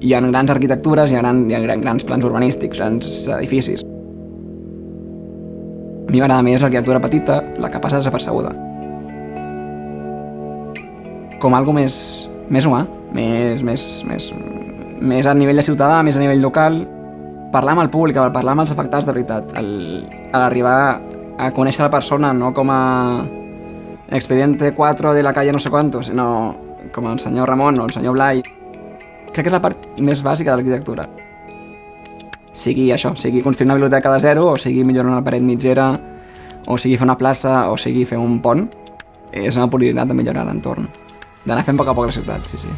hi ha grans arquitectures, hi ha, gran, hi ha gran, grans plans urbanístics, grans edificis. A mi m'agrada més l'arquitectura petita, la que passa desapercebuda. Com algo més, més humà, més, més, més, més a nivell de ciutadà, més a nivell local, parlar amb el públic, parlar amb els afectats de veritat, arribar a conèixer la persona no com a expediente 4 de la calle no sé quanto, sinó com el senyor Ramon o el senyor Blai. Crec que és la part més bàsica de l'arquitectura. Sigui això, sigui construir una biblioteca de zero, o sigui millorar una paret mitgera, o sigui fer una plaça, o sigui fer un pont, és una oportunitat de millorar l'entorn. D'anar fent a poc a poc la ciutat, sí, sí.